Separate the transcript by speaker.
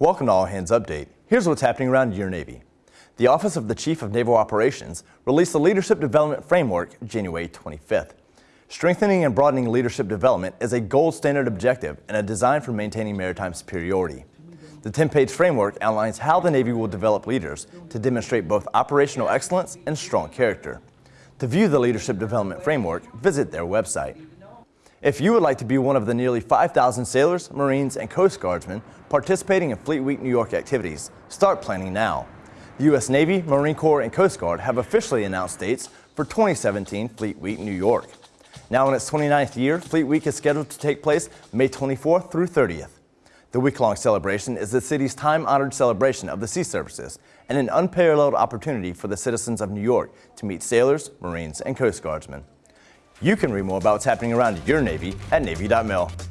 Speaker 1: Welcome to All Hands Update. Here's what's happening around your Navy. The Office of the Chief of Naval Operations released the Leadership Development Framework January 25th. Strengthening and broadening leadership development is a gold standard objective and a design for maintaining maritime superiority. The 10-page framework outlines how the Navy will develop leaders to demonstrate both operational excellence and strong character. To view the Leadership Development Framework, visit their website. If you would like to be one of the nearly 5,000 sailors, Marines, and Coast Guardsmen participating in Fleet Week New York activities, start planning now. The U.S. Navy, Marine Corps, and Coast Guard have officially announced dates for 2017 Fleet Week New York. Now in its 29th year, Fleet Week is scheduled to take place May 24th through 30th. The week-long celebration is the city's time-honored celebration of the sea services and an unparalleled opportunity for the citizens of New York to meet sailors, Marines, and Coast Guardsmen. You can read more about what's happening around your Navy at Navy.mil.